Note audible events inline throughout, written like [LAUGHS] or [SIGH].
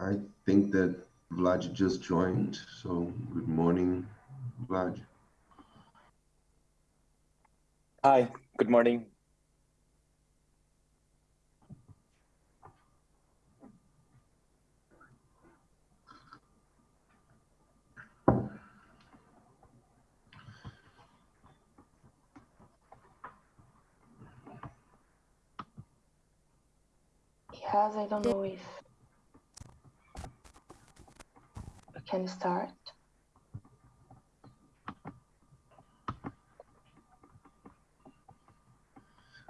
I think that Vlad just joined, so good morning, Vlad. Hi, good morning. Yes, I don't know if we can start.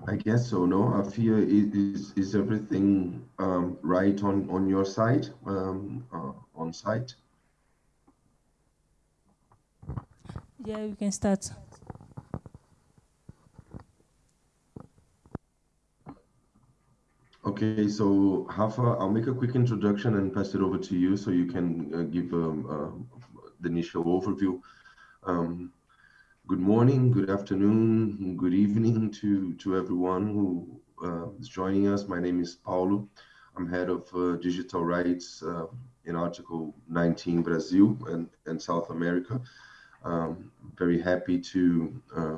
I guess so. No, I Afia, is is everything um, right on on your side, um, uh, on site? Yeah, we can start. Okay, so Rafa, I'll make a quick introduction and pass it over to you so you can uh, give um, uh, the initial overview. Um, good morning, good afternoon, good evening to, to everyone who uh, is joining us. My name is Paulo. I'm head of uh, digital rights uh, in Article 19 Brazil and, and South America. Um, very happy to uh,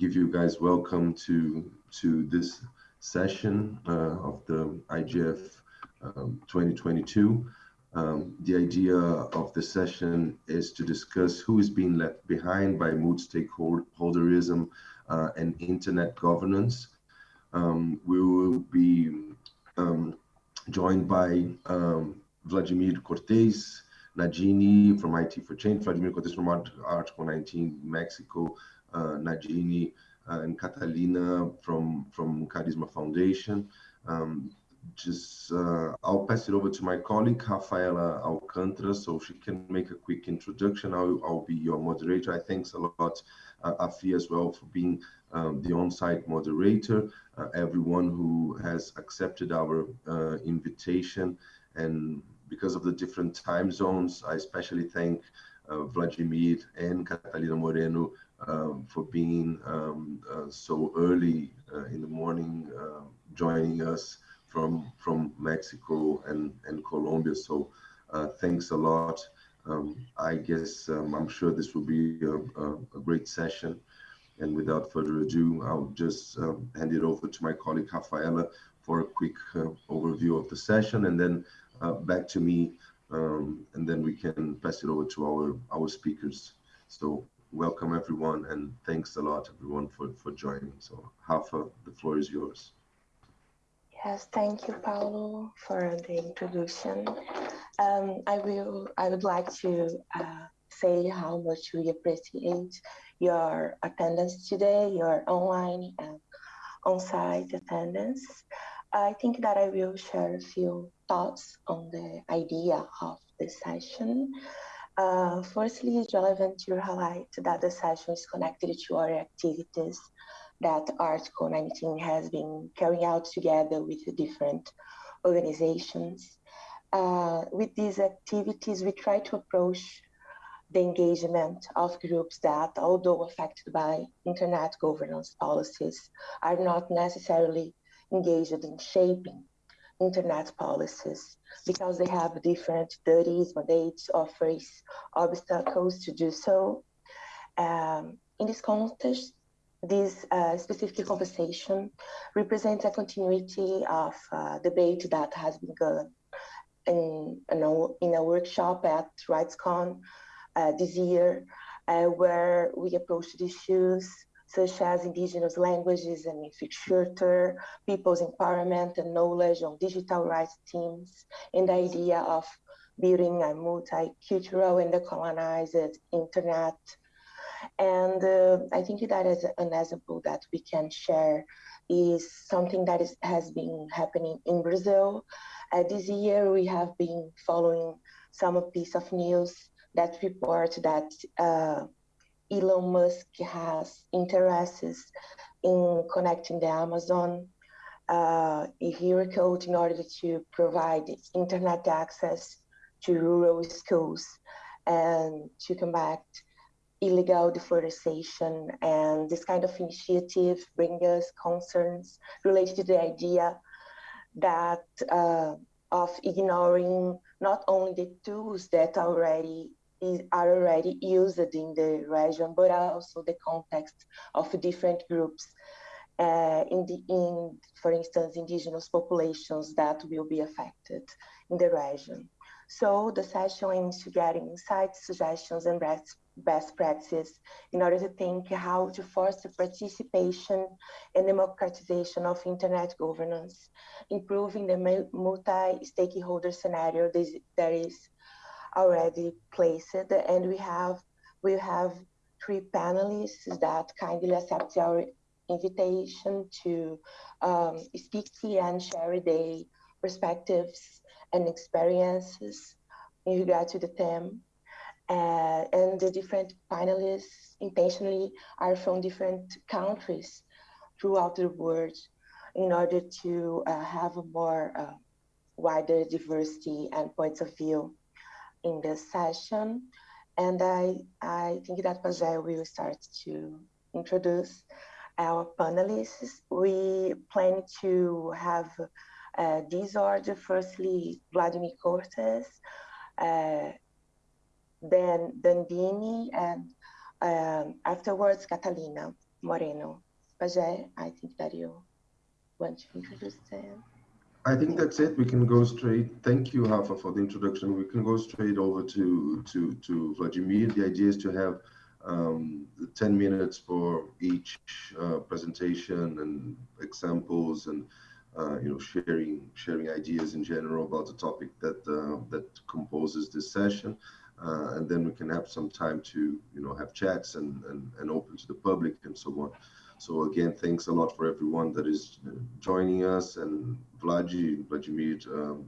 give you guys welcome to, to this session uh, of the IGF um, 2022. Um, the idea of the session is to discuss who is being left behind by multi-stakeholderism uh, and internet governance. Um, we will be um, joined by um, Vladimir Cortés, Nadine from IT for Change, Vladimir Cortés from Article 19 Mexico, uh, Nadine uh, and Catalina from from Karisma Foundation. Um, just uh, I'll pass it over to my colleague Rafaela Alcantara so she can make a quick introduction. I'll, I'll be your moderator. I thanks a lot, uh, Afi, as well for being um, the on-site moderator. Uh, everyone who has accepted our uh, invitation and because of the different time zones, I especially thank uh, Vladimir and Catalina Moreno um, for being um, uh, so early uh, in the morning, uh, joining us from from Mexico and and Colombia. So uh, thanks a lot. Um, I guess um, I'm sure this will be a, a, a, great session. And without further ado, I'll just um, hand it over to my colleague Rafaela for a quick uh, overview of the session, and then uh, back to me, and then we can pass it over to our our speakers. So welcome everyone and thanks a lot everyone for, for joining. So Rafa, the floor is yours. Yes, thank you, Paulo, for the introduction. Um, I will. I would like to uh, say how much we appreciate your attendance today, your online and on-site attendance. I think that I will share a few thoughts on the idea of the session. Uh, firstly, it's relevant to highlight that the session is connected to our activities that Article 19 has been carrying out together with different organizations. Uh, with these activities, we try to approach the engagement of groups that, although affected by internet governance policies, are not necessarily engaged in shaping internet policies because they have different duties, mandates, offers, obstacles to do so. Um, in this context, this uh, specific conversation represents a continuity of uh, debate that has begun in, in, a, in a workshop at RightsCon uh, this year, uh, where we approached issues such as indigenous languages and infrastructure, people's empowerment and knowledge on digital rights teams, and the idea of building a multicultural and decolonized internet. And uh, I think that is an example that we can share is something that is, has been happening in Brazil. Uh, this year, we have been following some piece of news that report that uh, Elon Musk has interests in connecting the Amazon uh, here code in order to provide internet access to rural schools and to combat illegal deforestation. And this kind of initiative brings us concerns related to the idea that uh, of ignoring not only the tools that already is, are already used in the region, but also the context of different groups. Uh, in the in for instance indigenous populations that will be affected in the region so the session aims to get insights suggestions and best best practices in order to think how to foster participation and democratization of internet governance improving the multi-stakeholder scenario that is already placed and we have we have three panelists that kindly accept our invitation to um, speak to and share their perspectives and experiences in regard to the theme. Uh, and the different panelists intentionally are from different countries throughout the world in order to uh, have a more uh, wider diversity and points of view in this session. And I, I think that Pajé will start to introduce our panelists. We plan to have uh, this order, firstly, Vladimir Cortes, uh, then Nandini, and um, afterwards, Catalina Moreno. Pajé, I think that you want to introduce them. I think that's it. We can go straight. Thank you, Rafa, for the introduction. We can go straight over to to to Vladimir. The idea is to have um, 10 minutes for each uh, presentation and examples and uh, you know sharing sharing ideas in general about the topic that uh, that composes this session uh, and then we can have some time to you know have chats and, and and open to the public and so on so again thanks a lot for everyone that is uh, joining us and Vladi Vladimir um,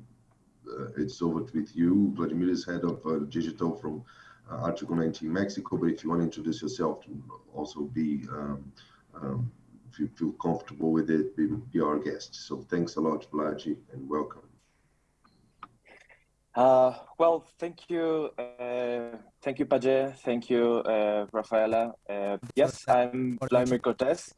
uh, it's over with you Vladimir is head of digital from uh, Article 19 Mexico, but if you want to introduce yourself, also be, um, um, if you feel comfortable with it, be, be our guest. So thanks a lot, Vladi, and welcome. Uh, well, thank you, uh, thank you, Pajé, thank you, uh, Rafaela. Uh, yes, I'm Vladimir Cortes.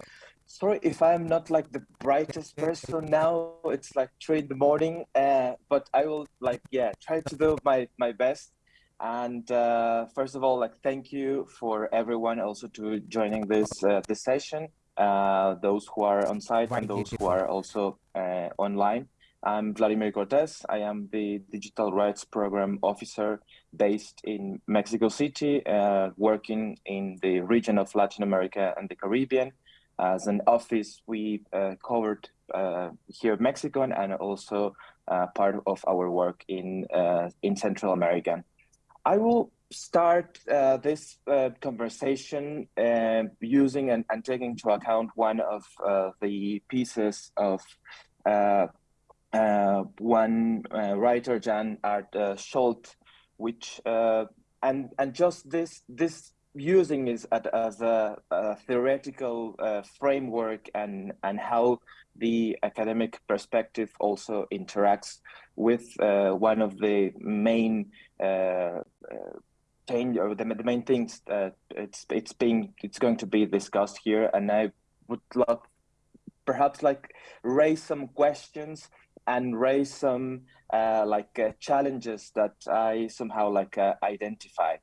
Sorry if I'm not like the brightest person now. It's like three in the morning, uh, but I will like yeah try to do my my best. And uh, first of all, like thank you for everyone also to joining this uh, this session. Uh, those who are on site and those who are also uh, online. I'm Vladimir Cortes. I am the Digital Rights Program Officer based in Mexico City, uh, working in the region of Latin America and the Caribbean. As an office, we uh, covered here in Mexico and also part of our work in in Central America. I will start uh, this uh, conversation uh, using and, and, taking into account one of uh, the pieces of uh, uh, Uh, one uh, writer, Jan Aart uh, Scholte, which and and just this this using is as a, a theoretical framework and and how the academic perspective also interacts with one of the main uh, uh, change or the, the main things that it's it's being it's going to be discussed here. And i would love perhaps like raise some questions and raise some uh, like uh, challenges that i somehow like uh, identify.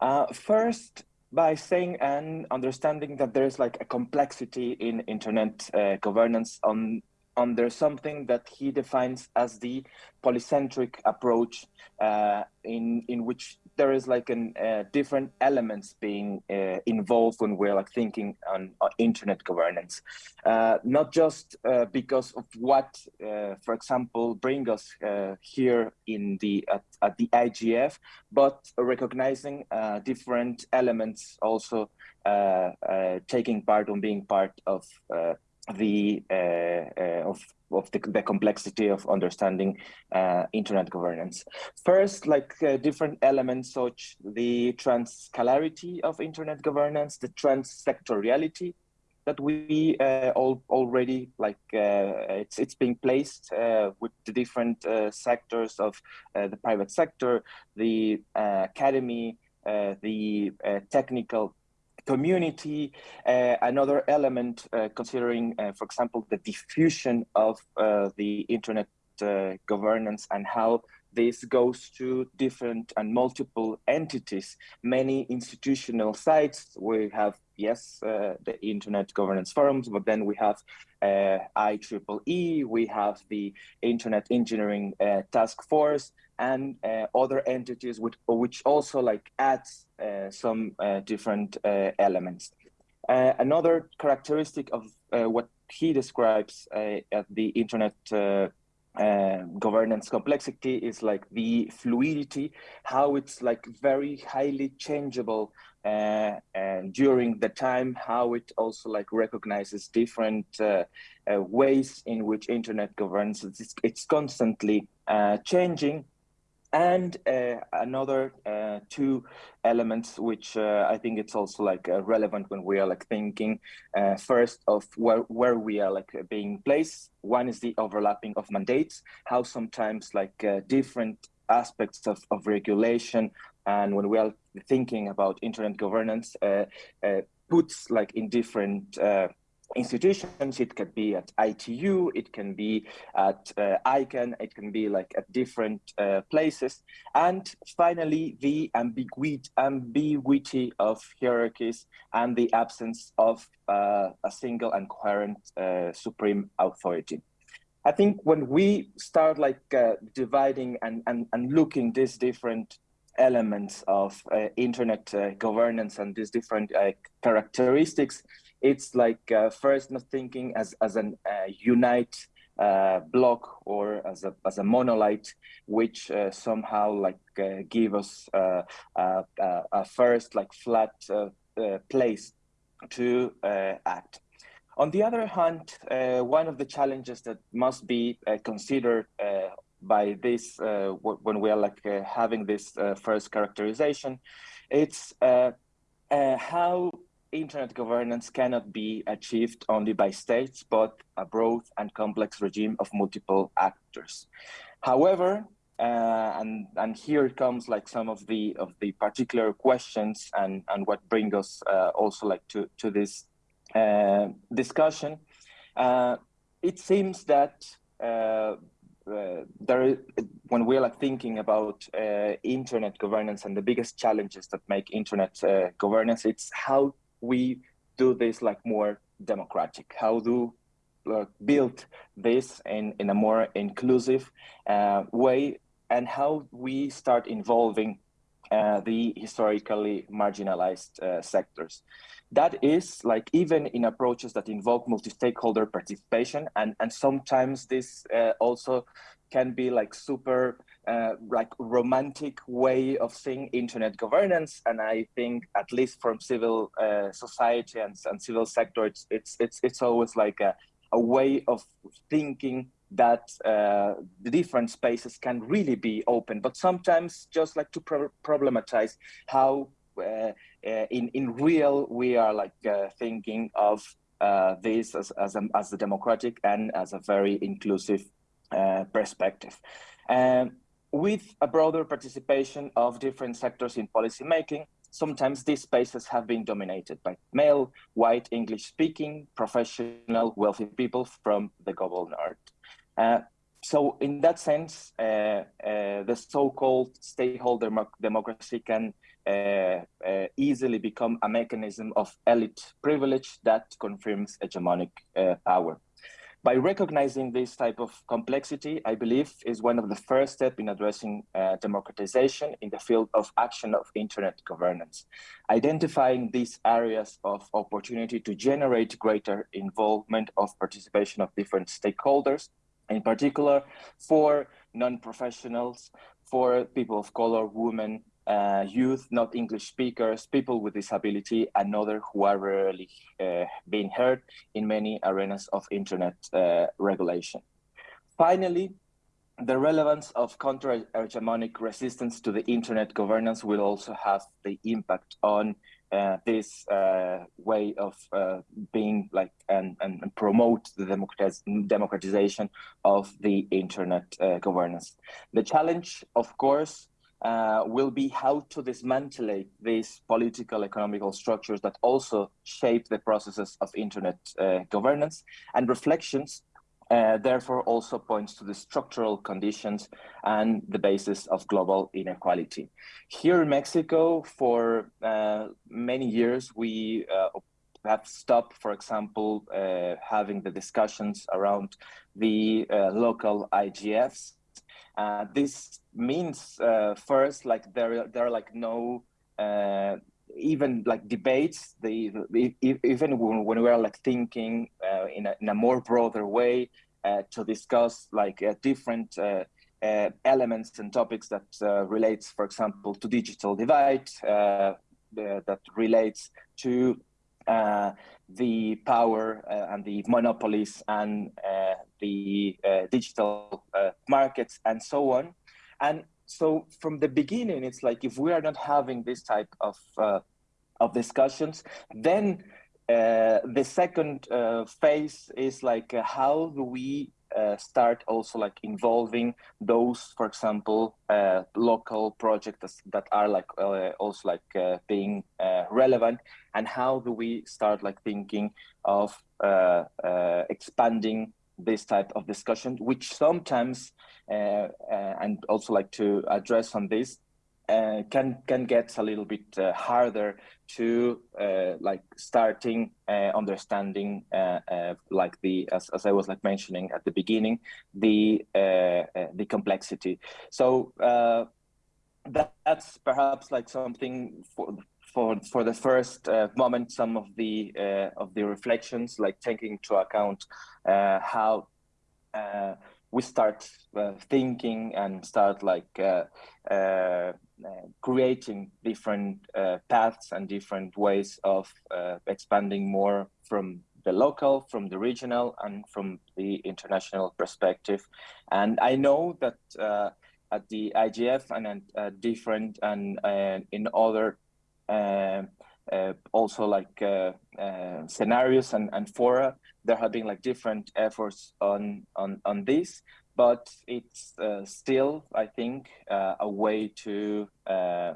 Uh, first by saying and understanding that there's like a complexity in internet governance on under something that he defines as the polycentric approach uh, in in which there is like an uh, different elements being uh, involved when we're like thinking on, on internet governance. Uh, not just uh, because of what uh, for example bring us here in the at, at, the IGF but recognizing different elements also taking part on being part of the uh, uh, of of the, the, complexity of understanding uh, internet governance. First, like uh, different elements such the transscalarity of internet governance, the transsectoriality that we uh, all already like uh, it's it's being placed with the different sectors of the private sector, the academy, the technical community, uh, another element uh, considering, uh, for example, the diffusion of uh, the internet uh, governance and how this goes to different and multiple entities, many institutional sites. We have, yes, uh, the Internet Governance Forums, but then we have IEEE, we have the Internet Engineering Task Force, and uh, other entities which, which also like adds uh, some uh, different elements. another characteristic of what he describes at the Internet uh, governance complexity is like the fluidity, how it's like very highly changeable uh, and during the time, how it also like recognizes different uh, uh ways in which internet governance, it's, it's constantly uh, changing and uh, another uh, two elements which uh, I think it's also like uh, relevant when we are like thinking uh, first of where, where we are like being placed. One is the overlapping of mandates, how sometimes like uh, different aspects of, of regulation and when we are thinking about internet governance puts like in different institutions. It can be at ITU, it can be at uh, ICANN, it can be like at different uh, places. And finally, the ambiguity, ambiguity of hierarchies and the absence of uh, a single and coherent uh, supreme authority. I think when we start like uh, dividing and, and, and looking these different elements of uh, internet governance and these different characteristics, it's like uh, first not thinking as as an uh, unite uh, block or as a as a monolith, which uh, somehow like uh, give us uh, a first like flat place to act. On the other hand, one of the challenges that must be considered by this when we are like having this first characterization, it's how internet governance cannot be achieved only by states, but a broad and complex regime of multiple actors. However, uh, and and here comes like some of the of the particular questions and and what bring us uh, also like to to this uh, discussion. Uh, it seems that. Uh, uh, there, when we're like thinking about internet governance and the biggest challenges that make internet governance, it's how we do this like more democratic? How do build this in, in a more inclusive uh, way and how we start involving uh, the historically marginalized uh, sectors. That is like even in approaches that involve multi-stakeholder participation and, and sometimes this uh, also can be like super uh, like romantic way of seeing internet governance. And I think at least from civil uh, society and, and civil sector, it's, it's, it's, it's always like a, a way of thinking that uh, the different spaces can really be open, but sometimes just like to pro problematize how uh, uh, in, in real we are like uh, thinking of this as, as, a, as a democratic and as a very inclusive perspective. Um, with a broader participation of different sectors in policymaking, sometimes these spaces have been dominated by male, white, English-speaking, professional, wealthy people from the global north. Uh, so in that sense, uh, uh, the so-called stakeholder democracy can uh, uh, easily become a mechanism of elite privilege that confirms hegemonic uh, power by recognizing this type of complexity, I believe is one of the first steps in addressing uh, democratization in the field of action of internet governance. Identifying these areas of opportunity to generate greater involvement of participation of different stakeholders, in particular for non-professionals, for people of color, women, uh, youth, not English speakers, people with disability, and others who are rarely uh, being heard in many arenas of internet uh, regulation. Finally, the relevance of counter-hegemonic resistance to the internet governance will also have the impact on uh, this uh, way of uh, being like and, and, promote the democratiz democratization of the internet governance. The challenge, of course, uh, will be how to dismantle these political economical structures that also shape the processes of internet uh, governance and reflections uh, therefore also points to the structural conditions and the basis of global inequality. Here in Mexico, for uh, many years, we uh, have stopped, for example, having the discussions around the local IGFs. Uh, this means first, like there, there are like no even like debates, the, the even when, when we are like thinking uh, in, a, in a more broader way uh, to discuss like uh, different uh, uh, elements and topics that uh, relates, for example, to digital divide, that relates to the power and the monopolies and the digital markets and so on. And so from the beginning, it's like if we are not having this type of uh, of discussions, then uh, the second uh, phase is like uh, how do we uh, start also like involving those, for example, uh, local projects that are like also like being relevant, and how do we start like thinking of expanding this type of discussion, which sometimes, uh, uh, and also like to address on this, uh, can can get a little bit uh, harder to uh, like starting uh, understanding like the as, as I was like mentioning at the beginning the the complexity. So that, that's perhaps like something for for for the first uh, moment some of the uh, of the reflections like taking into account uh, how uh, we start uh, thinking and start like uh, creating different paths and different ways of expanding more from the local, from the regional, and from the international perspective. And I know that at the IGF and uh, different and uh, in other uh, uh, also like uh, scenarios and, and fora. There have been like different efforts on on on this, but it's still, I think, a way to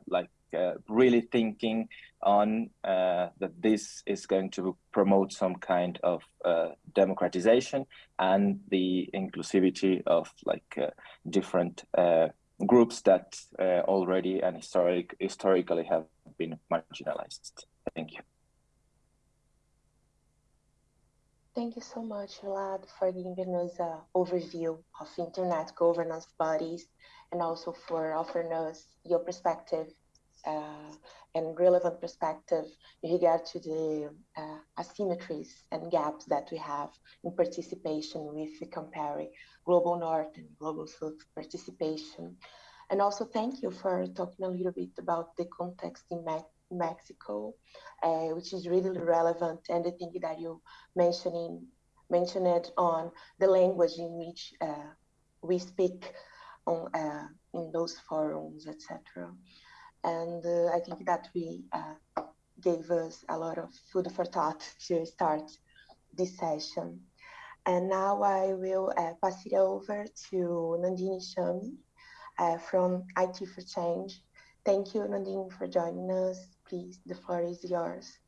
like uh, really thinking on uh, that this is going to promote some kind of uh, democratization and the inclusivity of like different groups that already and historic historically have been marginalized. Thank you. Thank you so much, Vlad, for giving us an overview of internet governance bodies and also for offering us your perspective uh, and relevant perspective in regard to the uh, asymmetries and gaps that we have in participation with comparing global north and global south participation. And also thank you for talking a little bit about the context in Mexico, uh, which is really relevant. And I think that you mentioning mentioned on the language in which uh, we speak on uh, in those forums, etc. And I think that we gave us a lot of food for thought to start this session. And now I will pass it over to Nandini Chami, from IT for Change. Thank you, Nadine, for joining us. Please, the floor is yours.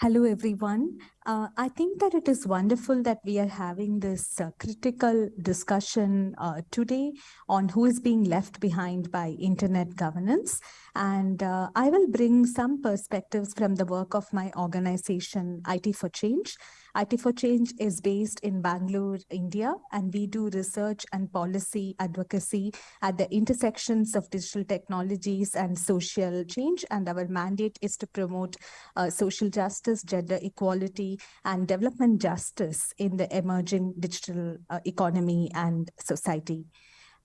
Hello, everyone. Uh, I think that it is wonderful that we are having this uh, critical discussion uh, today on who is being left behind by internet governance. And uh, I will bring some perspectives from the work of my organization, IT for Change, IT for Change is based in Bangalore, India, and we do research and policy advocacy at the intersections of digital technologies and social change. And our mandate is to promote uh, social justice, gender equality, and development justice in the emerging digital uh, economy and society.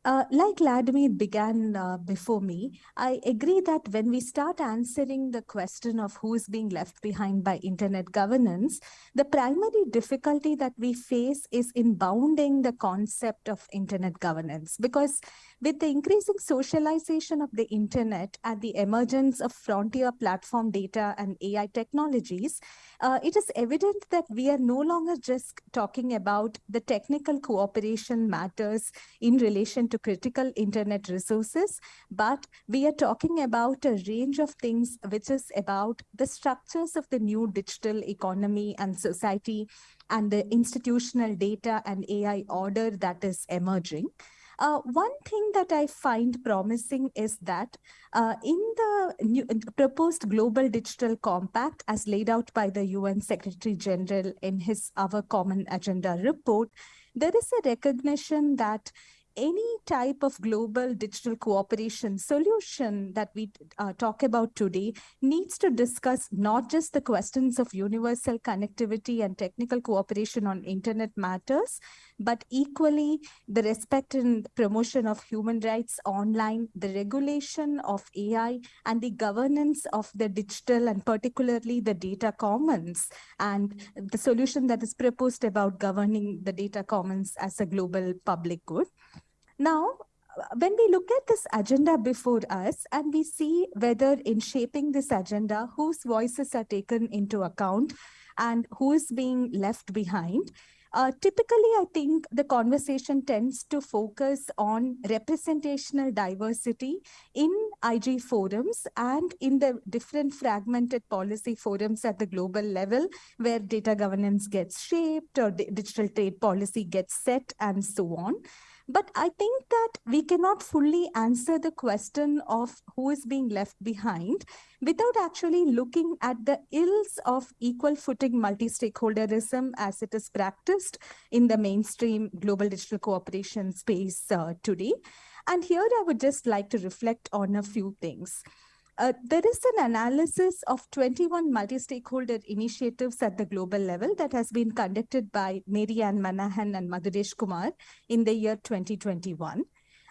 Uh, like Vladimir began uh, before me, I agree that when we start answering the question of who is being left behind by internet governance, the primary difficulty that we face is in bounding the concept of internet governance. Because with the increasing socialization of the internet and the emergence of frontier platform data and AI technologies, uh, it is evident that we are no longer just talking about the technical cooperation matters in relation to critical internet resources, but we are talking about a range of things which is about the structures of the new digital economy and society and the institutional data and AI order that is emerging. Uh, one thing that I find promising is that uh, in the new, proposed Global Digital Compact, as laid out by the UN Secretary General in his Our Common Agenda report, there is a recognition that any type of global digital cooperation solution that we uh, talk about today needs to discuss not just the questions of universal connectivity and technical cooperation on internet matters, but equally the respect and promotion of human rights online, the regulation of AI, and the governance of the digital and particularly the data commons, and the solution that is proposed about governing the data commons as a global public good. Now, when we look at this agenda before us and we see whether in shaping this agenda, whose voices are taken into account and who is being left behind, uh, typically, I think the conversation tends to focus on representational diversity in IG forums and in the different fragmented policy forums at the global level where data governance gets shaped or digital trade policy gets set and so on. But I think that we cannot fully answer the question of who is being left behind without actually looking at the ills of equal footing multi-stakeholderism as it is practiced in the mainstream global digital cooperation space uh, today. And here I would just like to reflect on a few things. Uh, there is an analysis of 21 multi-stakeholder initiatives at the global level that has been conducted by Mary Ann Manahan and Madhuresh Kumar in the year 2021.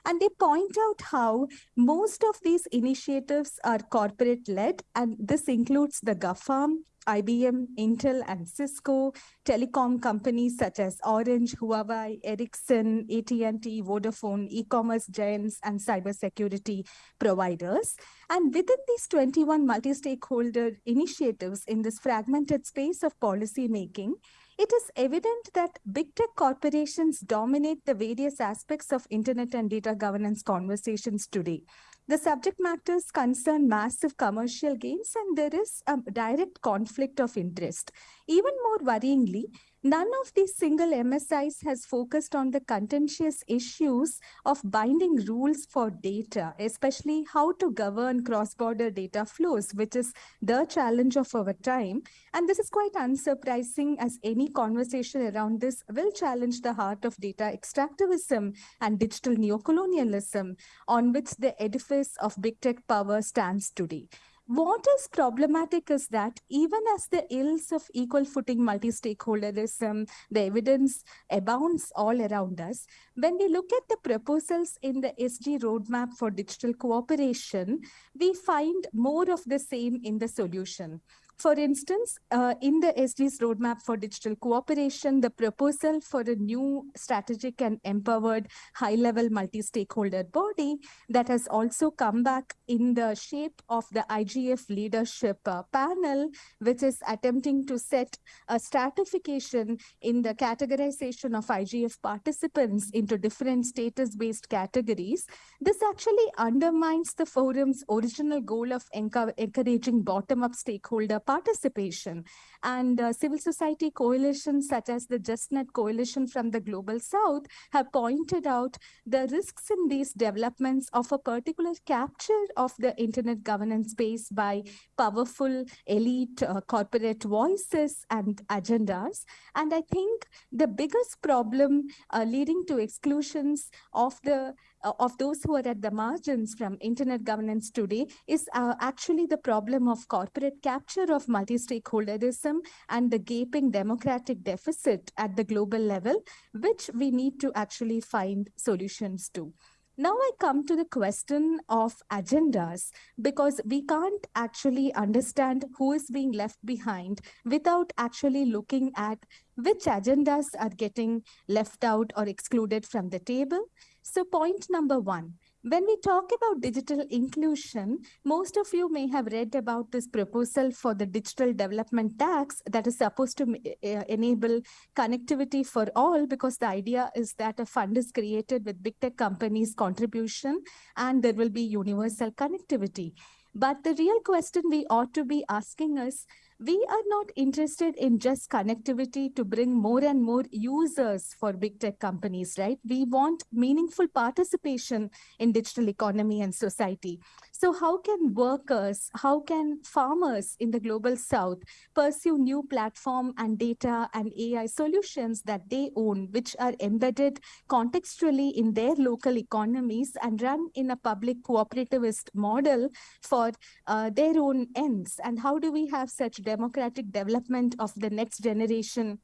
And they point out how most of these initiatives are corporate led, and this includes the GAFAM, IBM, Intel, and Cisco, telecom companies such as Orange, Huawei, Ericsson, AT&T, Vodafone, e-commerce giants, and cybersecurity providers. And within these 21 multi-stakeholder initiatives in this fragmented space of policy making, it is evident that big tech corporations dominate the various aspects of internet and data governance conversations today. The subject matters concern massive commercial gains and there is a direct conflict of interest. Even more worryingly, none of these single MSIs has focused on the contentious issues of binding rules for data, especially how to govern cross-border data flows, which is the challenge of our time. And this is quite unsurprising as any conversation around this will challenge the heart of data extractivism and digital neocolonialism on which the edifice of big tech power stands today. What is problematic is that even as the ills of equal footing multi-stakeholderism, the evidence abounds all around us, when we look at the proposals in the SG roadmap for digital cooperation, we find more of the same in the solution. For instance, uh, in the SG's roadmap for digital cooperation, the proposal for a new strategic and empowered high-level multi-stakeholder body that has also come back in the shape of the IGF leadership uh, panel, which is attempting to set a stratification in the categorization of IGF participants into different status-based categories. This actually undermines the forum's original goal of encouraging bottom-up stakeholder participation. And uh, civil society coalitions such as the JustNet Coalition from the Global South have pointed out the risks in these developments of a particular capture of the internet governance space by powerful elite uh, corporate voices and agendas. And I think the biggest problem uh, leading to exclusions of the uh, of those who are at the margins from internet governance today is uh, actually the problem of corporate capture of multi-stakeholderism and the gaping democratic deficit at the global level, which we need to actually find solutions to. Now I come to the question of agendas because we can't actually understand who is being left behind without actually looking at which agendas are getting left out or excluded from the table so point number one, When we talk about digital inclusion, most of you may have read about this proposal for the digital development tax that is supposed to uh, enable connectivity for all because the idea is that a fund is created with big tech companies contribution and there will be universal connectivity. But the real question we ought to be asking is, we are not interested in just connectivity to bring more and more users for big tech companies, right? We want meaningful participation in digital economy and society. So how can workers, how can farmers in the global south pursue new platform and data and AI solutions that they own, which are embedded contextually in their local economies and run in a public cooperativist model for uh, their own ends? And how do we have such democratic development of the next generation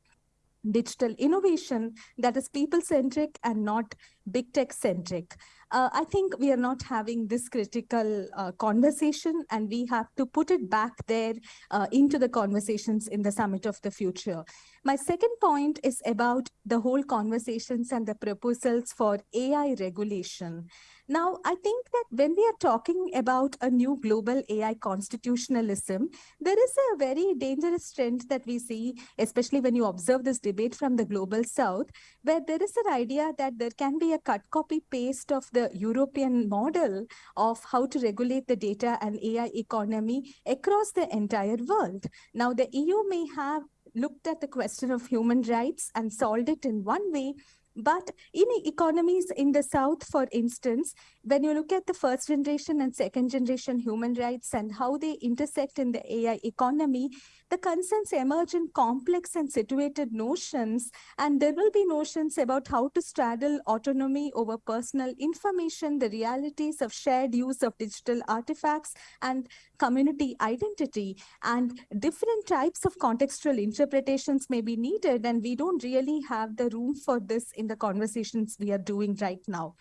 digital innovation that is people-centric and not big tech-centric. Uh, I think we are not having this critical uh, conversation and we have to put it back there uh, into the conversations in the Summit of the Future. My second point is about the whole conversations and the proposals for AI regulation. Now, I think that when we are talking about a new global AI constitutionalism, there is a very dangerous trend that we see, especially when you observe this debate from the global south, where there is an idea that there can be a cut copy paste of the European model of how to regulate the data and AI economy across the entire world. Now, the EU may have looked at the question of human rights and solved it in one way, but in economies in the South, for instance, when you look at the first generation and second generation human rights and how they intersect in the AI economy, the concerns emerge in complex and situated notions, and there will be notions about how to straddle autonomy over personal information, the realities of shared use of digital artifacts, and community identity. And different types of contextual interpretations may be needed, and we don't really have the room for this in the conversations we are doing right now.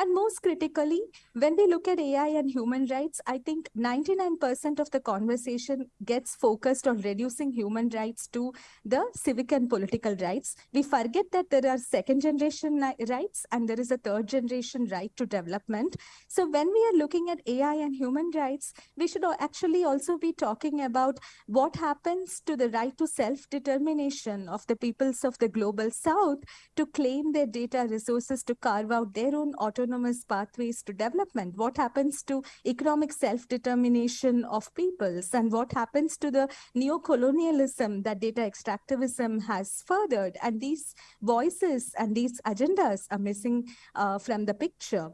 And most critically, when we look at AI and human rights, I think 99% of the conversation gets focused on reducing human rights to the civic and political rights. We forget that there are second generation rights and there is a third generation right to development. So when we are looking at AI and human rights, we should actually also be talking about what happens to the right to self-determination of the peoples of the global south to claim their data resources to carve out their own autonomy autonomous pathways to development? What happens to economic self-determination of peoples? And what happens to the neo-colonialism that data extractivism has furthered? And these voices and these agendas are missing uh, from the picture.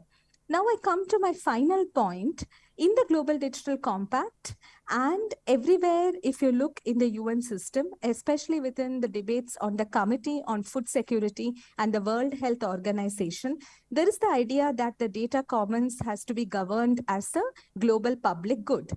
Now I come to my final point. In the Global Digital Compact and everywhere, if you look in the UN system, especially within the debates on the Committee on Food Security and the World Health Organization, there is the idea that the data commons has to be governed as a global public good.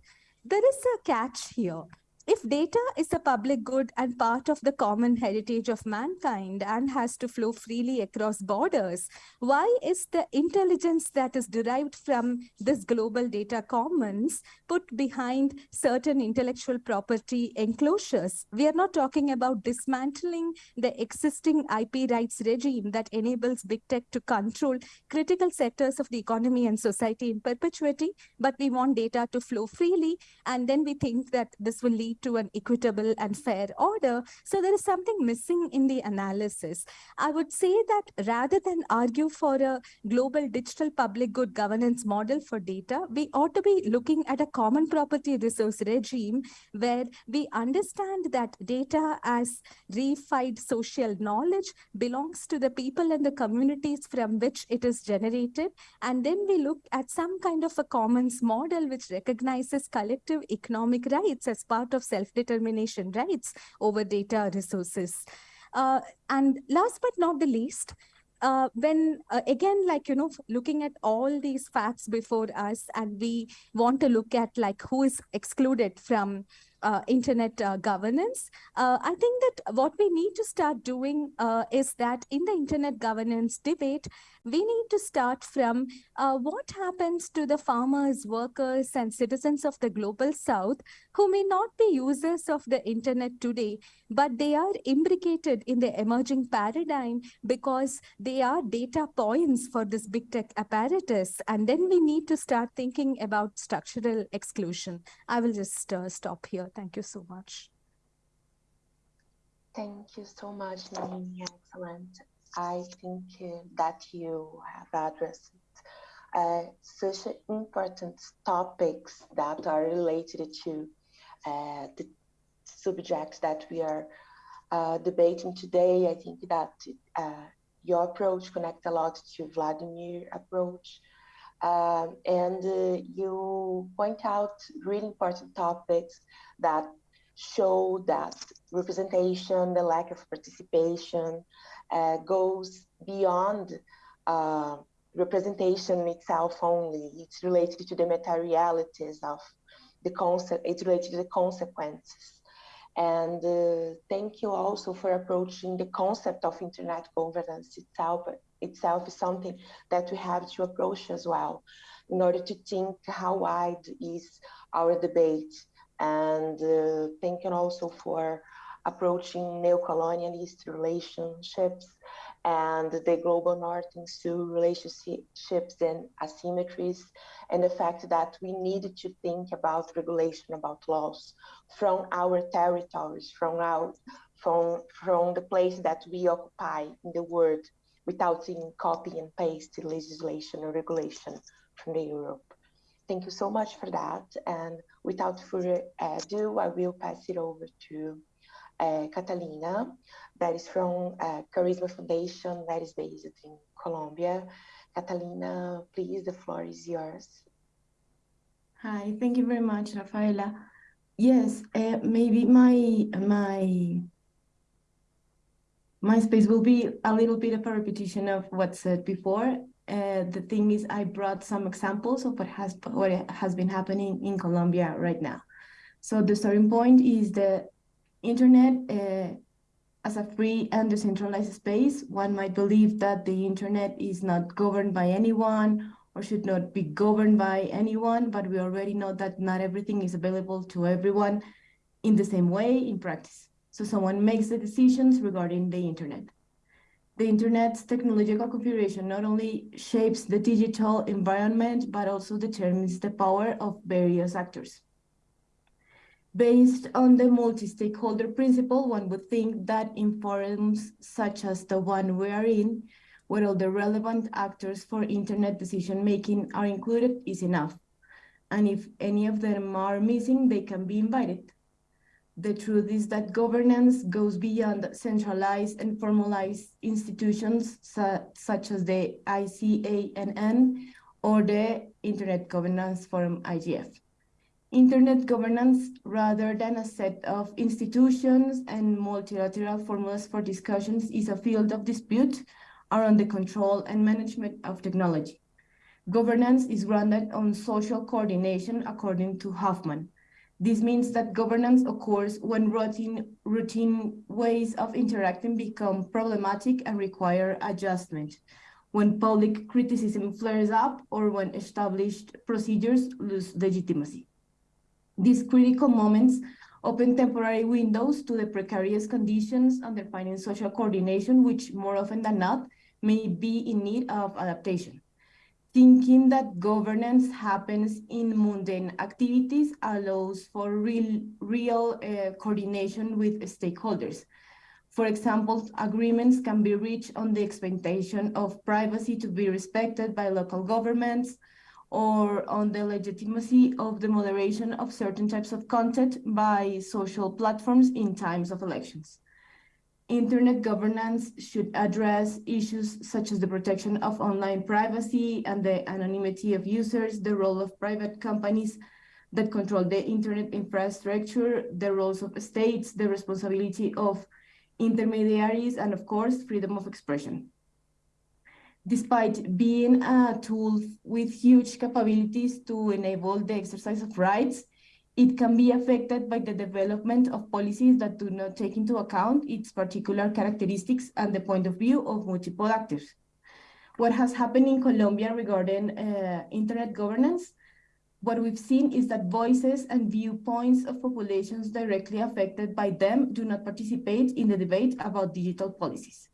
There is a catch here if data is a public good and part of the common heritage of mankind and has to flow freely across borders, why is the intelligence that is derived from this global data commons put behind certain intellectual property enclosures? We are not talking about dismantling the existing IP rights regime that enables big tech to control critical sectors of the economy and society in perpetuity, but we want data to flow freely. And then we think that this will lead to an equitable and fair order. So there is something missing in the analysis. I would say that rather than argue for a global digital public good governance model for data, we ought to be looking at a common property resource regime where we understand that data as reified social knowledge belongs to the people and the communities from which it is generated. And then we look at some kind of a commons model which recognizes collective economic rights as part of self-determination rights over data resources. Uh, and last but not the least, uh, when uh, again like you know looking at all these facts before us and we want to look at like who is excluded from uh, internet uh, governance. Uh, I think that what we need to start doing uh, is that in the internet governance debate, we need to start from uh, what happens to the farmers, workers, and citizens of the global south who may not be users of the internet today, but they are imbricated in the emerging paradigm because they are data points for this big tech apparatus. And then we need to start thinking about structural exclusion. I will just uh, stop here. Thank you so much. Thank you so much, Naomi. Excellent. I think that you have addressed uh, such important topics that are related to uh, the subjects that we are uh, debating today. I think that uh, your approach connects a lot to Vladimir approach. Um, and uh, you point out really important topics that show that representation, the lack of participation goes beyond uh, representation itself only. It's related to the materialities of the concept, it's related to the consequences. And uh, thank you also for approaching the concept of internet governance itself. Itself is something that we have to approach as well in order to think how wide is our debate and uh, thinking also for approaching neocolonialist relationships and the global north and south relationships and asymmetries and the fact that we need to think about regulation about laws from our territories from our from from the place that we occupy in the world without seeing copy and paste legislation or regulation from the Europe. Thank you so much for that. And without further ado, I will pass it over to Catalina, that is from uh, Karisma Foundation, that is based in Colombia. Catalina, please, the floor is yours. Hi, thank you very much, Rafaela. Yes, uh, maybe my my my space will be a little bit of a repetition of what said before, uh, the thing is, I brought some examples of what has what has been happening in Colombia right now. So the starting point is the internet uh, as a free and decentralized space. One might believe that the internet is not governed by anyone or should not be governed by anyone, but we already know that not everything is available to everyone in the same way in practice. So someone makes the decisions regarding the internet the internet's technological configuration not only shapes the digital environment, but also determines the power of various actors. Based on the multi-stakeholder principle, one would think that in forums such as the one we are in, where all the relevant actors for internet decision-making are included is enough. And if any of them are missing, they can be invited. The truth is that governance goes beyond centralized and formalized institutions su such as the ICANN or the Internet Governance Forum IGF. Internet governance, rather than a set of institutions and multilateral formulas for discussions, is a field of dispute around the control and management of technology. Governance is grounded on social coordination according to Hofmann, this means that governance occurs when routine, routine ways of interacting become problematic and require adjustment, when public criticism flares up, or when established procedures lose legitimacy. These critical moments open temporary windows to the precarious conditions underpinning social coordination, which more often than not may be in need of adaptation thinking that governance happens in mundane activities allows for real, real uh, coordination with stakeholders. For example, agreements can be reached on the expectation of privacy to be respected by local governments or on the legitimacy of the moderation of certain types of content by social platforms in times of elections. Internet governance should address issues such as the protection of online privacy and the anonymity of users, the role of private companies that control the internet infrastructure, the roles of states, the responsibility of intermediaries, and of course, freedom of expression. Despite being a tool with huge capabilities to enable the exercise of rights, it can be affected by the development of policies that do not take into account its particular characteristics and the point of view of multiple actors. What has happened in Colombia regarding uh, internet governance? What we've seen is that voices and viewpoints of populations directly affected by them do not participate in the debate about digital policies.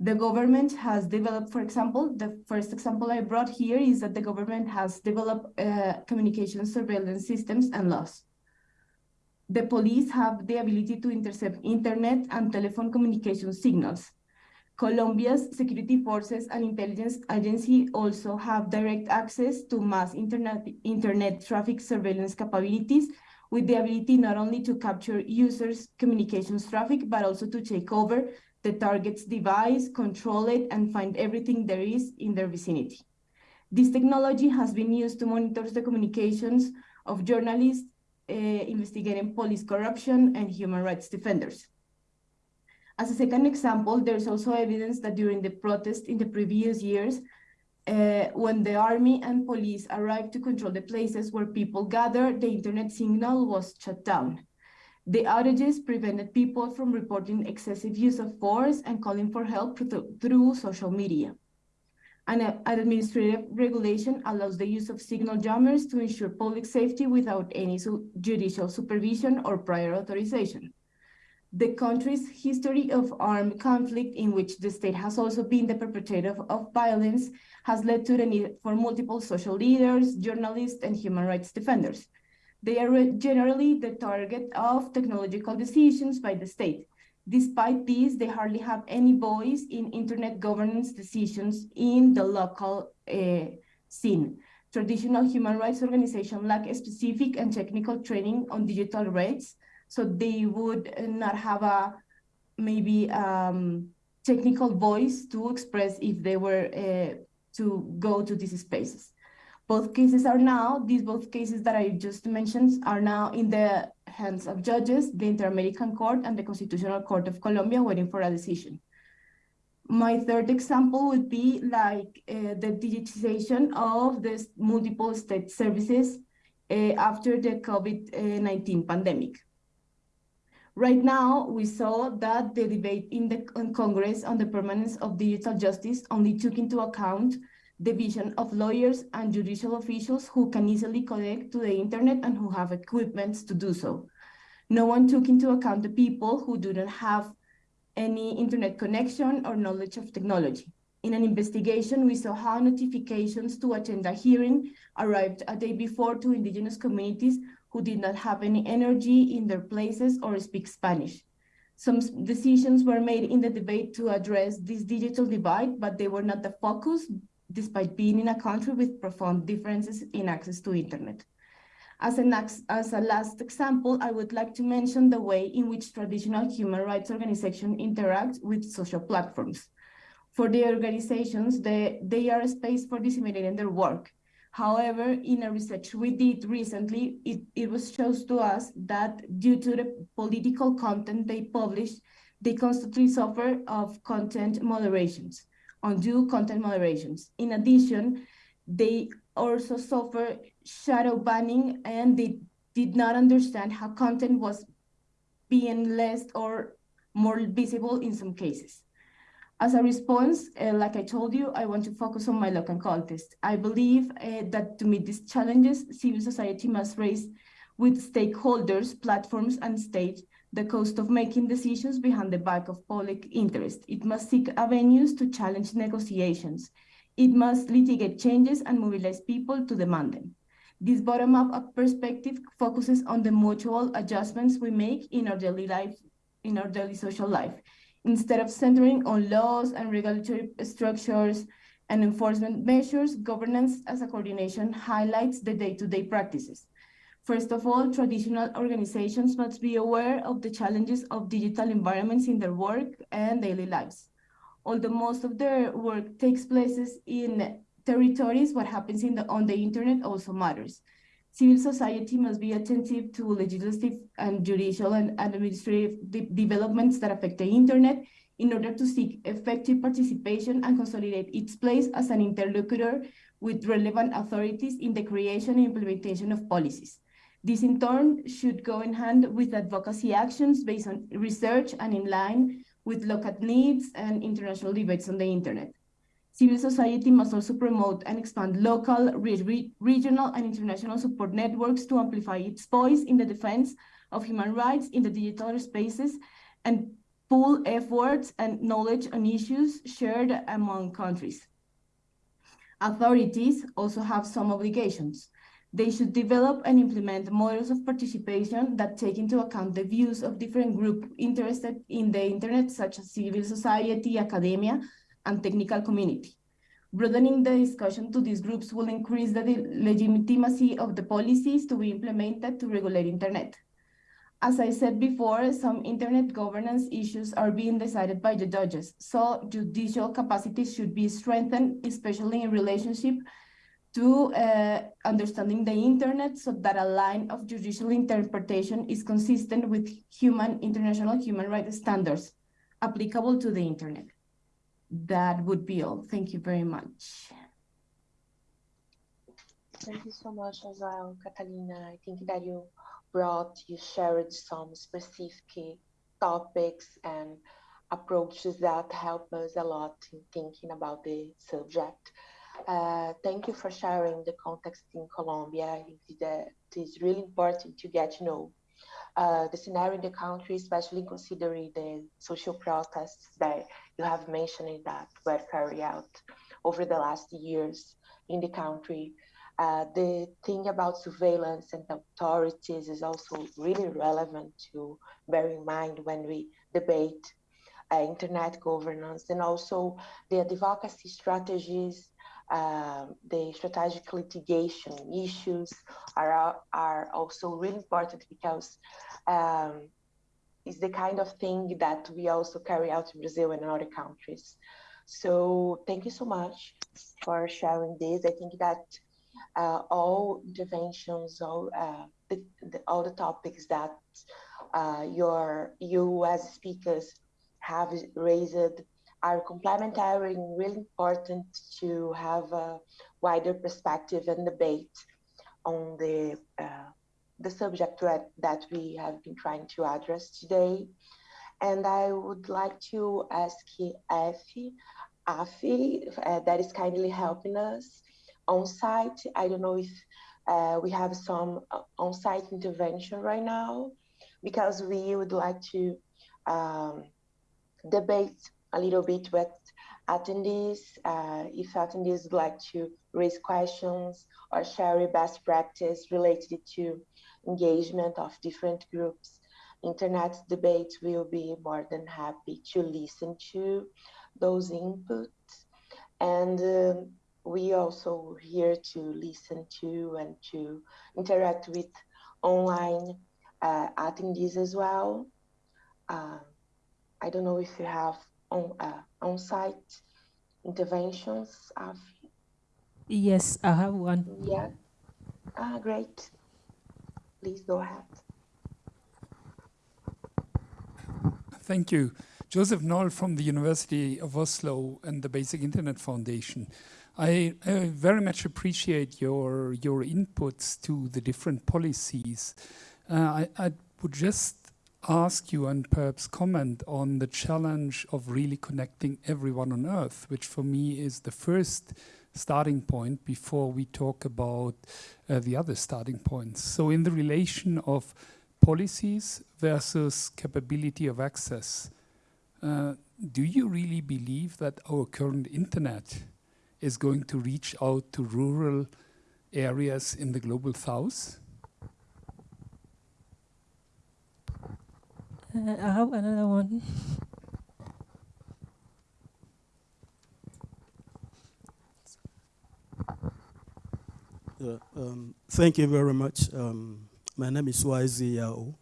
The government has developed, for example, the first example I brought here is that the government has developed uh, communication surveillance systems and laws. The police have the ability to intercept internet and telephone communication signals. Colombia's security forces and intelligence agency also have direct access to mass internet, internet traffic surveillance capabilities with the ability not only to capture users' communications traffic, but also to take over the target's device, control it, and find everything there is in their vicinity. This technology has been used to monitor the communications of journalists uh, investigating police corruption and human rights defenders. As a second example, there's also evidence that during the protest in the previous years, uh, when the army and police arrived to control the places where people gathered, the internet signal was shut down. The outages prevented people from reporting excessive use of force and calling for help through social media. An, administrative regulation allows the use of signal jammers to ensure public safety without any su judicial supervision or prior authorization. The country's history of armed conflict in which the state has also been the perpetrator of violence has led to the need for multiple social leaders, journalists, and human rights defenders. They are generally the target of technological decisions by the state. Despite this, they hardly have any voice in internet governance decisions in the local uh, scene. Traditional human rights organizations lack specific and technical training on digital rights, so they would not have a maybe um, technical voice to express if they were uh, to go to these spaces. Both cases are now, these both cases that I just mentioned are now in the hands of judges, the Inter-American Court and the Constitutional Court of Colombia waiting for a decision. My third example would be like uh, the digitization of the multiple state services uh, after the COVID-19 pandemic. Right now, we saw that the debate in the in Congress on the permanence of digital justice only took into account division of lawyers and judicial officials who can easily connect to the internet and who have equipments to do so. No one took into account the people who do not have any internet connection or knowledge of technology. In an investigation, we saw how notifications to attend a hearing arrived a day before to indigenous communities who did not have any energy in their places or speak Spanish. Some decisions were made in the debate to address this digital divide, but they were not the focus despite being in a country with profound differences in access to internet. As, an, as a last example, I would like to mention the way in which traditional human rights organizations interact with social platforms. For the organizations, they, they are a space for disseminating their work. However, in a research we did recently, it, it was shown to us that due to the political content they publish, they constantly suffer of content moderations undue content moderations. In addition, they also suffer shadow banning and they did not understand how content was being less or more visible in some cases. As a response, uh, like I told you, I want to focus on my local context. I believe uh, that to meet these challenges, civil society must raise with stakeholders, platforms, and states the cost of making decisions behind the back of public interest. It must seek avenues to challenge negotiations. It must litigate changes and mobilize people to demand them. This bottom-up perspective focuses on the mutual adjustments we make in our daily life, in our daily social life, instead of centering on laws and regulatory structures and enforcement measures, governance as a coordination highlights the day-to-day -day practices. First of all, traditional organizations must be aware of the challenges of digital environments in their work and daily lives. Although most of their work takes places in territories, what happens the, on the internet also matters. Civil society must be attentive to legislative and judicial and administrative de developments that affect the internet in order to seek effective participation and consolidate its place as an interlocutor with relevant authorities in the creation and implementation of policies. This in turn should go in hand with advocacy actions based on research and in line with local needs and international debates on the internet. Civil society must also promote and expand local, re re regional, and international support networks to amplify its voice in the defense of human rights in the digital spaces and pool efforts and knowledge on issues shared among countries. Authorities also have some obligations. They should develop and implement models of participation that take into account the views of different groups interested in the internet, such as civil society, academia, and technical community. Broadening the discussion to these groups will increase the legitimacy of the policies to be implemented to regulate internet. As I said before, some internet governance issues are being decided by the judges, so judicial capacity should be strengthened, especially in relationship to uh, understanding the internet so that a line of judicial interpretation is consistent with human international human rights standards applicable to the internet that would be all. Thank you very much. Thank you so much as well, Catalina. I think that you brought, you shared some specific topics and approaches that help us a lot in thinking about the subject. Uh, thank you for sharing the context in Colombia. That it is really important to get to know uh, the scenario in the country, especially considering the social protests that you have mentioned that were carried out over the last years in the country. Uh, the thing about surveillance and authorities is also really relevant to bear in mind when we debate uh, internet governance and also the advocacy strategies um, the strategic litigation issues are, are also really important because um, it's the kind of thing that we also carry out in Brazil and other countries. So thank you so much for sharing this. I think that uh, all interventions, all, uh, the, the, all the topics that uh, your, you as speakers have raised are complementary and really important to have a wider perspective and debate on the uh, the subject that, we have been trying to address today. And I would like to ask Afi, Afi uh, that is kindly helping us on site. I don't know if uh, we have some uh, on-site intervention right now, because we would like to um, debate a little bit with attendees. Uh, if attendees would like to raise questions or share best practice related to engagement of different groups, internet debates will be more than happy to listen to those inputs. And uh, we also here to listen to and to interact with online uh, attendees as well. Uh, I don't know if you have on uh, on-site interventions? Of... Yes, I have one. Yeah. Ah, great. Please go ahead. Thank you. Josef Noll from the University of Oslo and the Basic Internet Foundation. I, I, very much appreciate your your inputs to the different policies. Uh, I, I, would just ask you and perhaps comment on the challenge of really connecting everyone on Earth, which for me is the first starting point before we talk about uh, the other starting points. So in the relation of policies versus capability of access, uh, do you really believe that our current internet is going to reach out to rural areas in the global south? I have another one. Uh, um, thank you very much. Um, my name is YZ Yao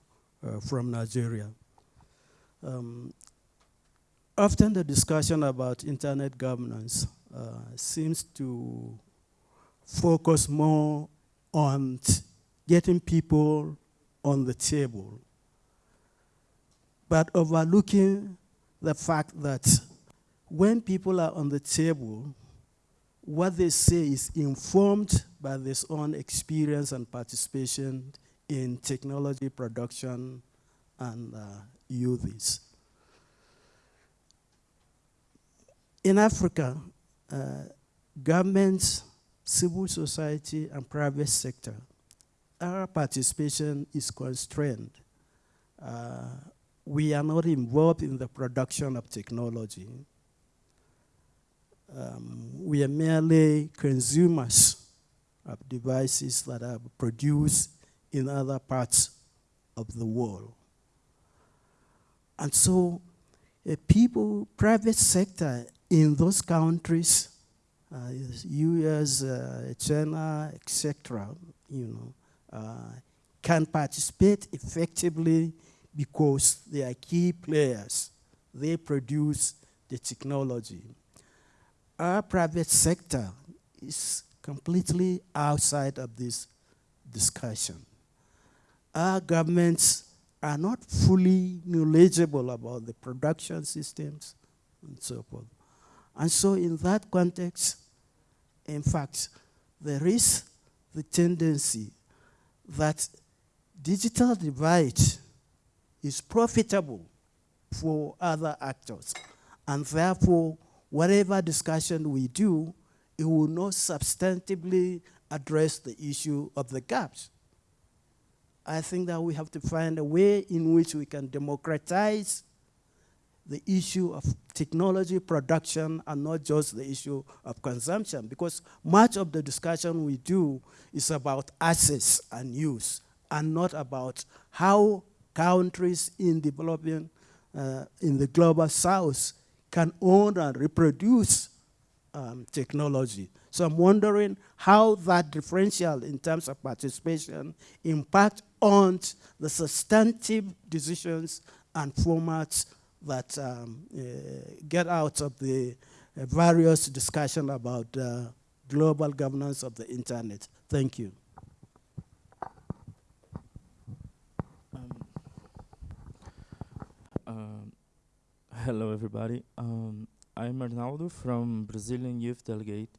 uh, from Nigeria. Um, often the discussion about internet governance uh, seems to focus more on getting people on the table but overlooking the fact that when people are on the table, what they say is informed by their own experience and participation in technology production and uh, uses. In Africa, uh, governments, civil society, and private sector, our participation is constrained. Uh, we are not involved in the production of technology. Um, we are merely consumers of devices that are produced in other parts of the world. And so uh, people, private sector in those countries, uh, US, uh, China, etc., you know, uh, can participate effectively because they are key players. They produce the technology. Our private sector is completely outside of this discussion. Our governments are not fully knowledgeable about the production systems and so forth. And so in that context, in fact, there is the tendency that digital divide is profitable for other actors. And therefore, whatever discussion we do, it will not substantively address the issue of the gaps. I think that we have to find a way in which we can democratize the issue of technology production and not just the issue of consumption because much of the discussion we do is about access and use and not about how countries in developing uh, in the global south can own and reproduce um, technology. So I'm wondering how that differential in terms of participation impact on the substantive decisions and formats that um, uh, get out of the uh, various discussion about uh, global governance of the internet. Thank you. Hello, everybody. Um, I'm Arnaldo from Brazilian Youth Delegate,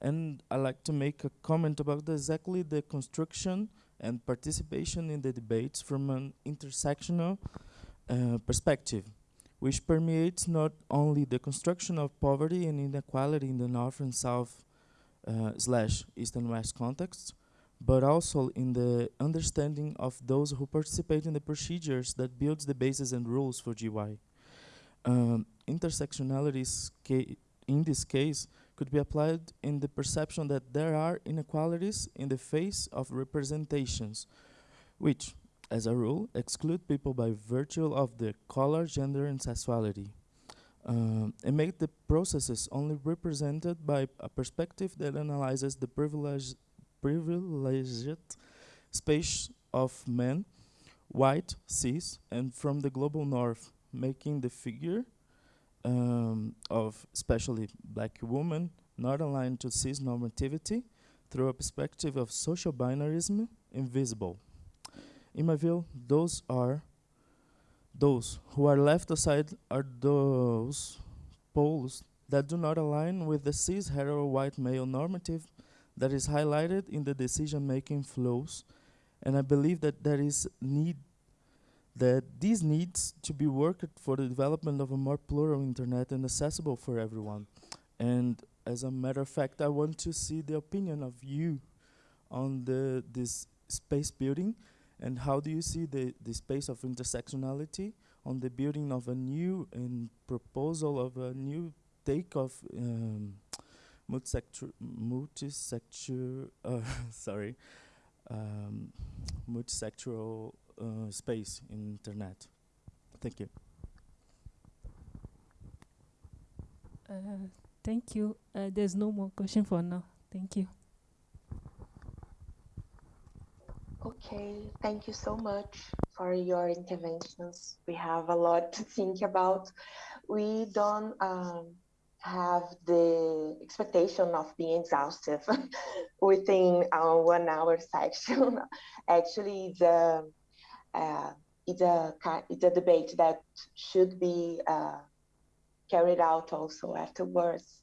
and I'd like to make a comment about exactly the construction and participation in the debates from an intersectional uh, perspective, which permeates not only the construction of poverty and inequality in the North and South uh, slash East and West contexts, but also in the understanding of those who participate in the procedures that builds the basis and rules for GY. Um, intersectionalities in this case could be applied in the perception that there are inequalities in the face of representations, which, as a rule, exclude people by virtue of their color, gender, and sexuality. Um, and make the processes only represented by a perspective that analyzes the privilege, privileged space of men, white, cis, and from the global north, making the figure um, of especially black women not aligned to cis normativity through a perspective of social binarism invisible. In my view, those are those who are left aside are those poles that do not align with the cis hetero white male normative that is highlighted in the decision making flows and I believe that there is need that these needs to be worked for the development of a more plural internet and accessible for everyone. And as a matter of fact, I want to see the opinion of you on the this space building and how do you see the, the space of intersectionality on the building of a new and proposal of a new take of um, [LAUGHS] uh, sorry, um, multisectoral uh, space in internet. Thank you. Uh, thank you. Uh, there's no more question for now. Thank you. Okay, thank you so much for your interventions. We have a lot to think about. We don't um, have the expectation of being exhaustive [LAUGHS] within our one hour section. [LAUGHS] Actually, the uh, it's a it's a debate that should be uh, carried out also afterwards.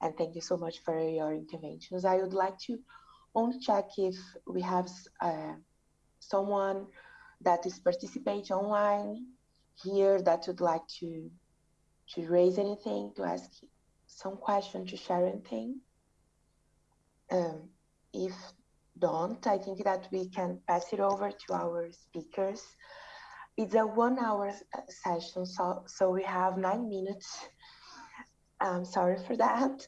And thank you so much for your interventions. I would like to only check if we have uh, someone that is participating online here that would like to to raise anything to ask some question to share anything? Um, if don't, I think that we can pass it over to our speakers. It's a one hour uh, session, so, so we have nine minutes. I'm sorry for that.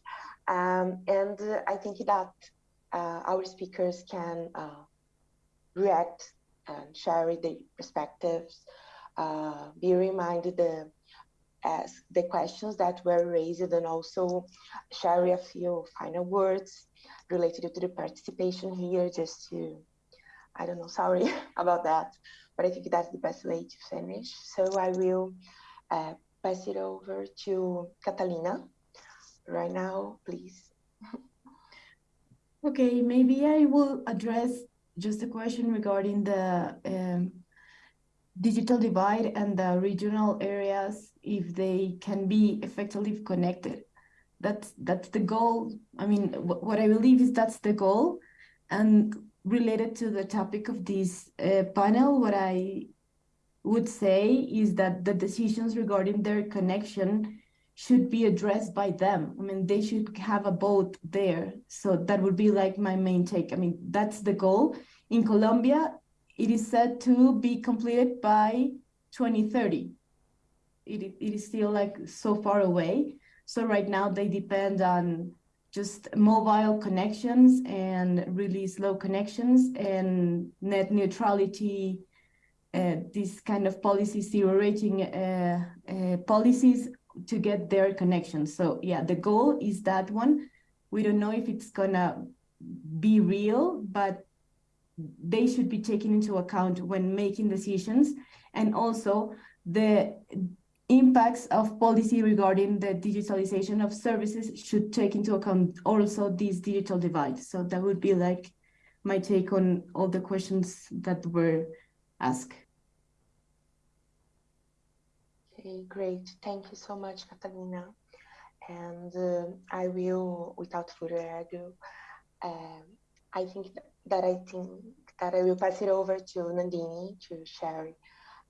Um, and uh, I think that uh, our speakers can uh, react and share their perspectives, uh, be reminded the ask the questions that were raised and also share a few final words related to the participation here just to, I don't know, sorry [LAUGHS] about that, but I think that's the best way to finish. So I will uh, pass it over to Catalina right now, please. [LAUGHS] okay, maybe I will address just a question regarding the um, digital divide and the regional areas if they can be effectively connected. That's that's the goal. I mean what i believe is that's the goal. And related to the topic of this uh, panel what i would say is that the decisions regarding their connection should be addressed by them. I mean they should have a vote there. So that would be like my main take. I mean that's the goal. In colombia it is said to be completed by 2030. It, it is still like so far away. So right now they depend on just mobile connections and really slow connections and net neutrality, uh, this kind of policy zero rating uh, uh, policies to get their connections. So yeah, the goal is that one. We don't know if it's gonna be real, but they should be taken into account when making decisions and also the impacts of policy regarding the digitalization of services should take into account also this digital divide. So that would be like my take on all the questions that were asked. Okay, great. Thank you so much, Catalina. And uh, I will, without further ado, um, I think that I think that I will pass it over to Nandini to share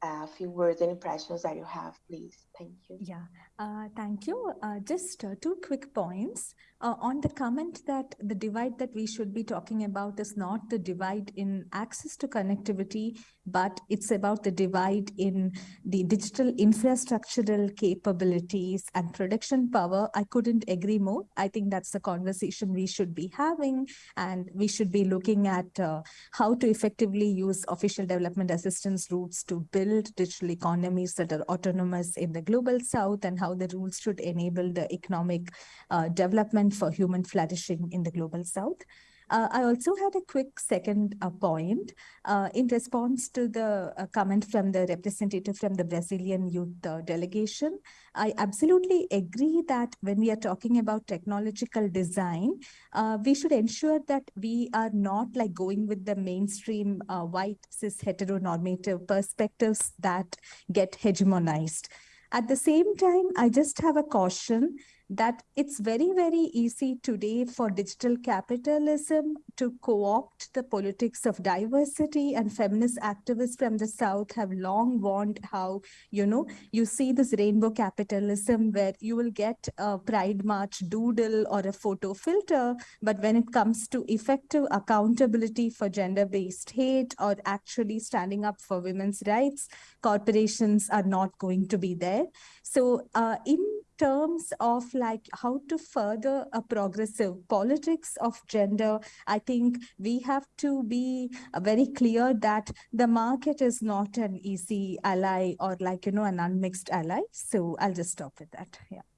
uh, a few words and impressions that you have, please. Thank you. Yeah, uh, thank you. Uh, just uh, two quick points. Uh, on the comment that the divide that we should be talking about is not the divide in access to connectivity, but it's about the divide in the digital infrastructural capabilities and production power. I couldn't agree more. I think that's the conversation we should be having, and we should be looking at uh, how to effectively use official development assistance routes to build digital economies that are autonomous in the global south and how the rules should enable the economic uh, development for human flourishing in the global south. Uh, I also had a quick second uh, point uh, in response to the uh, comment from the representative from the Brazilian youth uh, delegation. I absolutely agree that when we are talking about technological design, uh, we should ensure that we are not like going with the mainstream white cis heteronormative perspectives that get hegemonized. At the same time, I just have a caution that it's very, very easy today for digital capitalism to co-opt the politics of diversity and feminist activists from the South have long warned how, you know, you see this rainbow capitalism where you will get a Pride March doodle or a photo filter, but when it comes to effective accountability for gender-based hate or actually standing up for women's rights, corporations are not going to be there. So uh, in terms of like how to further a progressive politics of gender, I think we have to be very clear that the market is not an easy ally or like, you know, an unmixed ally. So I'll just stop with that. Yeah.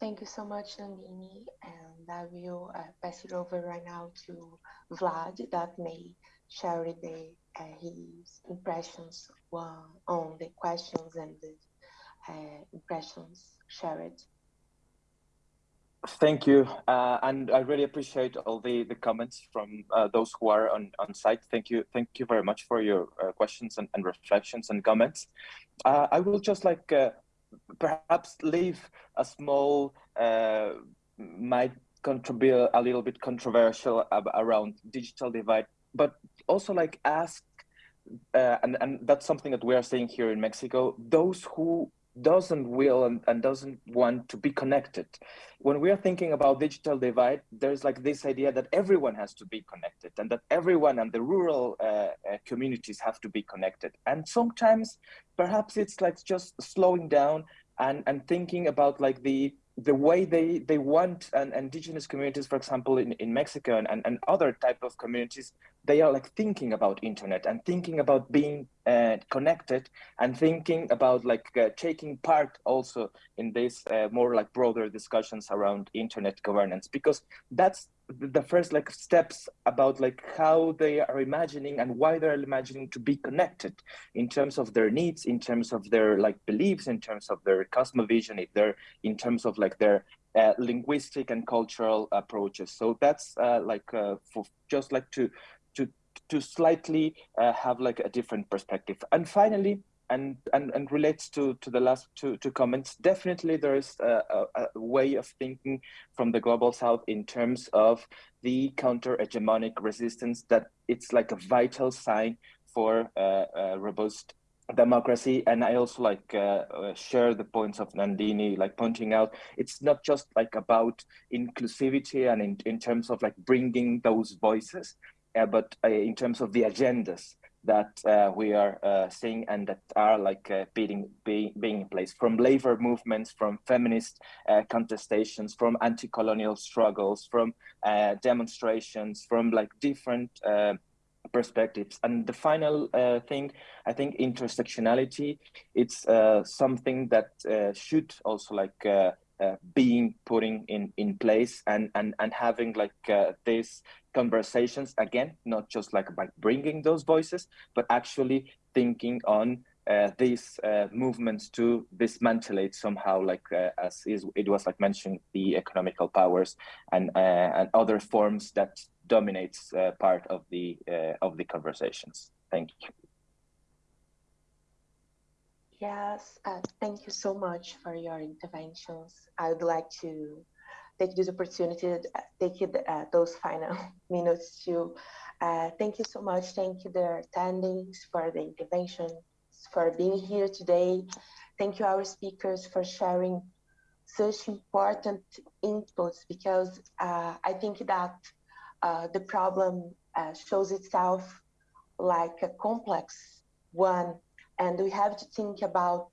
Thank you so much, Nandini. And I will uh, pass it over right now to Vlad that may share the uh, his impressions on the questions and the uh, impressions shared. Thank you, uh, and I really appreciate all the, the comments from uh, those who are on, on site. Thank you, thank you very much for your uh, questions and, and reflections and comments. Uh, I will just like perhaps leave a small, might contribute a little bit controversial around digital divide, but also like ask uh, and, and that's something that we are seeing here in Mexico, those who doesn't will and, and doesn't want to be connected. When we are thinking about digital divide, there's like this idea that everyone has to be connected and that everyone and the rural uh, uh, communities have to be connected. And sometimes perhaps it's like just slowing down and, and thinking about like the the way they they want and indigenous communities for example in, in mexico and, and, other type of communities they are like thinking about internet and thinking about being uh, connected and thinking about like uh, taking part also in this uh, more like broader discussions around internet governance because that's the first like steps about like how they are imagining and why they're imagining to be connected in terms of their needs in terms of their like beliefs in terms of their cosmovision if they're in terms of like their uh, linguistic and cultural approaches. So that's uh, like uh, for just like to to to slightly uh, have like a different perspective. And finally and, and, and relates to, to the last two, two comments, definitely there is a, a, a, way of thinking from the Global South in terms of the counter-hegemonic resistance that it's like a vital sign for uh, robust democracy. And I also like uh, uh, share the points of Nandini, like pointing out, it's not just like about inclusivity and in, in terms of like bringing those voices, uh, but uh, in terms of the agendas that uh, we are uh, seeing and that are like uh, being, being, in place from labor movements, from feminist uh, contestations, from anti-colonial struggles, from uh, demonstrations, from like different uh, perspectives. And the final thing, I think intersectionality, it's something that should also like uh, being putting in in place and and and having like uh, these conversations again not just like by bringing those voices but actually thinking on uh, these uh, movements to dismantle it somehow like uh, as is it was like mentioned the economical powers and and other forms that dominates part of the of the conversations. Thank you Yes, uh, thank you so much for your interventions. I would like to take this opportunity to uh, take it, uh, those final [LAUGHS] minutes to uh, thank you so much. Thank you, the attendings, for the interventions, for being here today. Thank you, our speakers, for sharing such important inputs because uh, I think that uh, the problem shows itself like a complex one and we have to think about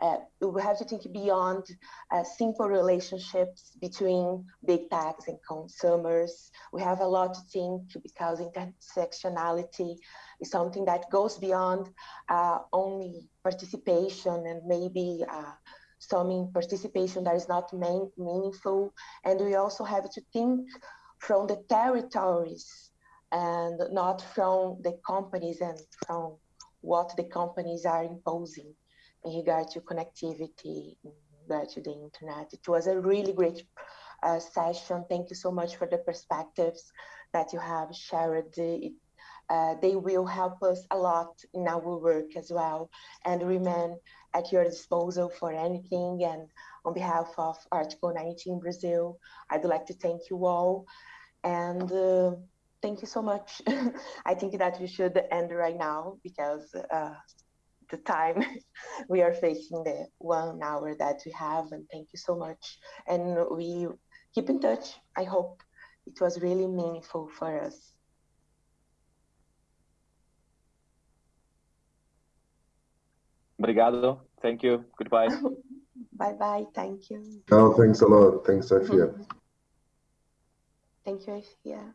uh, we have to think beyond uh, simple relationships between big techs and consumers. We have a lot to think because intersectionality is something that goes beyond uh, only participation and maybe uh, some participation that is not main, meaningful. And we also have to think from the territories and not from the companies and from what the companies are imposing in regard to connectivity, in regard to the internet. It was a really great uh, session. Thank you so much for the perspectives that you have shared. It, uh, they will help us a lot in our work as well and remain at your disposal for anything. And on behalf of Article 19 Brazil, I'd like to thank you all. And uh, thank you so much. [LAUGHS] I think that we should end right now because uh, the time [LAUGHS] we are facing the one hour that we have and thank you so much. And we keep in touch. I hope it was really meaningful for us. Obrigado. Thank you. Goodbye. [LAUGHS] bye bye. Thank you. Oh, thanks a lot. Thanks, Sophia. Thank you, Sophia.